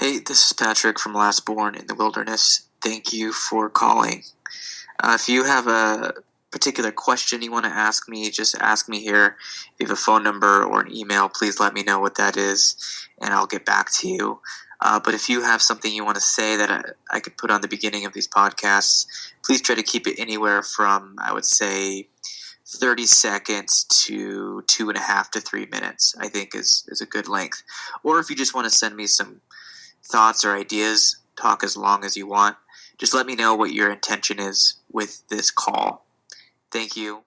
Hey, this is Patrick from Last Born in the Wilderness. Thank you for calling. Uh, if you have a particular question you want to ask me, just ask me here. If you have a phone number or an email, please let me know what that is, and I'll get back to you. Uh, but if you have something you want to say that I, I could put on the beginning of these podcasts, please try to keep it anywhere from, I would say, 30 seconds to two and a half to three minutes, I think is, is a good length. Or if you just want to send me some thoughts or ideas, talk as long as you want. Just let me know what your intention is with this call. Thank you.